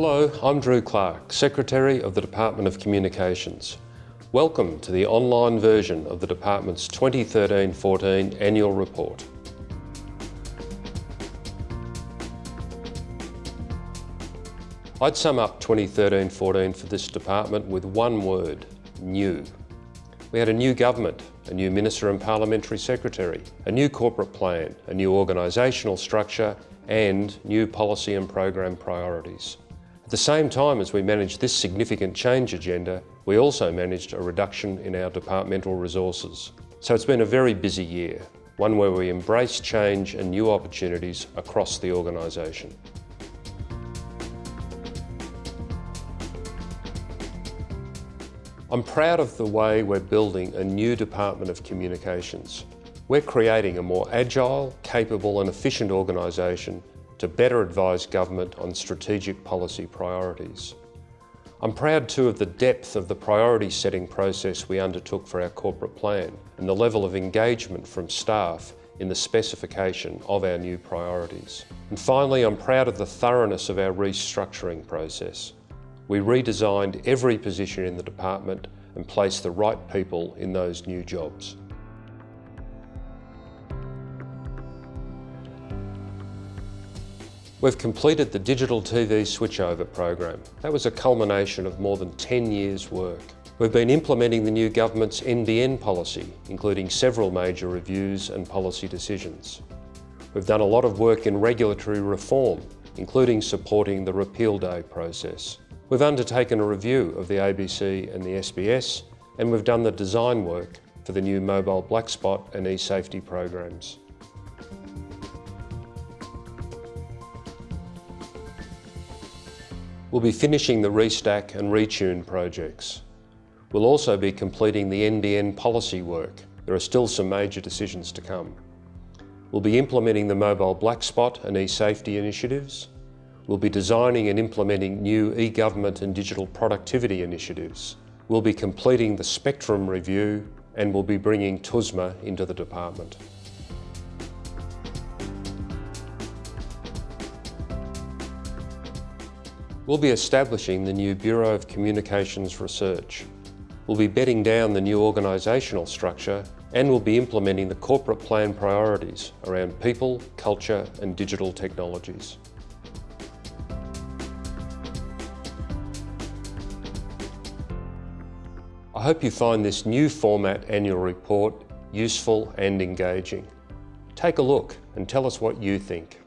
Hello, I'm Drew Clarke, Secretary of the Department of Communications. Welcome to the online version of the Department's 2013-14 Annual Report. I'd sum up 2013-14 for this department with one word, new. We had a new government, a new Minister and Parliamentary Secretary, a new corporate plan, a new organisational structure and new policy and program priorities. At the same time as we managed this significant change agenda, we also managed a reduction in our departmental resources. So it's been a very busy year, one where we embrace change and new opportunities across the organisation. I'm proud of the way we're building a new Department of Communications. We're creating a more agile, capable and efficient organisation to better advise government on strategic policy priorities. I'm proud too of the depth of the priority setting process we undertook for our corporate plan and the level of engagement from staff in the specification of our new priorities. And finally, I'm proud of the thoroughness of our restructuring process. We redesigned every position in the department and placed the right people in those new jobs. We've completed the digital TV switchover program. That was a culmination of more than 10 years' work. We've been implementing the new government's NBN policy, including several major reviews and policy decisions. We've done a lot of work in regulatory reform, including supporting the repeal day process. We've undertaken a review of the ABC and the SBS, and we've done the design work for the new mobile black spot and e-safety programs. We'll be finishing the Restack and Retune projects. We'll also be completing the NBN policy work. There are still some major decisions to come. We'll be implementing the mobile black spot and e-safety initiatives. We'll be designing and implementing new e-government and digital productivity initiatives. We'll be completing the spectrum review and we'll be bringing TUSMA into the department. We'll be establishing the new Bureau of Communications Research. We'll be bedding down the new organisational structure and we'll be implementing the corporate plan priorities around people, culture and digital technologies. I hope you find this new format annual report useful and engaging. Take a look and tell us what you think.